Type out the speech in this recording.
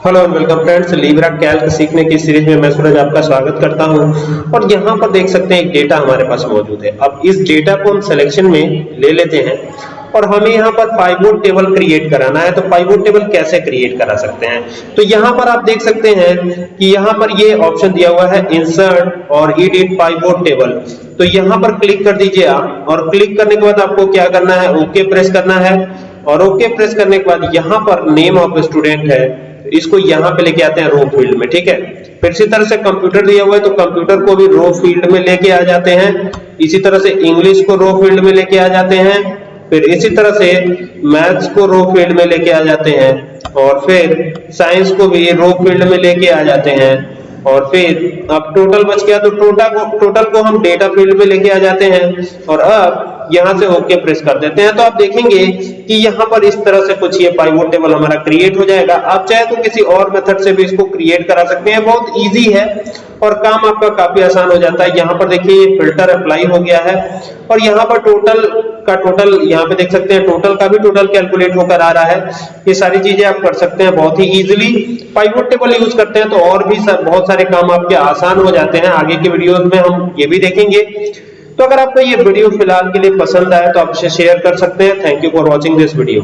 Hello and welcome friends Libre Calc सीखने की series में मैं सूरज आपका स्वागत करता हूँ। और यहाँ पर देख सकते हैं एक डेटा हमारे पास मौजूद है। अब इस डेटा को हम सिलेक्शन में ले लेते हैं। और हमें यहाँ पर पाइवोट टेबल क्रिएट कराना है। तो पाइवोट टेबल कैसे क्रिएट करा सकते हैं? तो यहाँ पर आप देख सकते हैं कि यहाँ पर ये ऑप्शन दिया हुआ है इंसर्ट और एडिट पाइवोट टेबल तो यहाँ पर क्लिक कर दीजिए आप। और क्लिक करने के बाद आपको क्या करना है? ओके प्रेस करना है। और ओके प्रेस करने के बाद यहाँ पर नेम ऑफ़ स्टूडेंट है। इसको यहाँ पे लेके आते हैं रो फ़ील्ड में, ठीक है? फिर इसी तरह से कंप्यूटर दिया हुआ है तो कंप्यूटर को भी रो फ़ील्ड में लेके आ जाते हैं। इसी तरह से इंग्लिश को रो फ़ील्ड में लेके आ जाते हैं। फिर इसी तरह से मैथ्स को रो फ़ील्ड में लेके आ जाते हैं। और फिर साइंस को भी रो फ़ील्ड में लेके आ जाते हैं। और फिर अब टोटल बच गया तो टोटल को टोटल को हम डेटा फ़ील्ड में लेके आ जाते हैं। और अब यहाँ से ओके प्रेस कर देते हैं। तो आप देखेंगे कि यहाँ पर इस तरह से कुछ ये पाइवोट टेबल हमारा क्रिएट हो जाएगा। आप चाहे तो किसी और मेथड से भी इसको क्रिएट करा सकते हैं। बहुत इजी है और काम आपका काफ़ी आसान हो जाता है। यहाँ पर देखिए फ़िल्टर अप्लाई हो गया है और यहाँ पर टोटल का टोटल यहाँ पे देख सकते हैं टोटल का भी टोटल कैलकुलेट होकर आ रहा है। ये सारी चीज़ें आप कर सकते हैं बहुत ही इजीली पाइवोट टेबल यूज़ करते हैं तो और भी सर, बहुत सारे काम आपके आसान हो जाते हैं। आगे के वीडियोस में हम ये भी देखेंगे। तो अगर आपको ये वीडियो फ़िलहाल के लिए पसंद आए तो आप इसे शेयर कर सकते हैं। Thank you for watching this video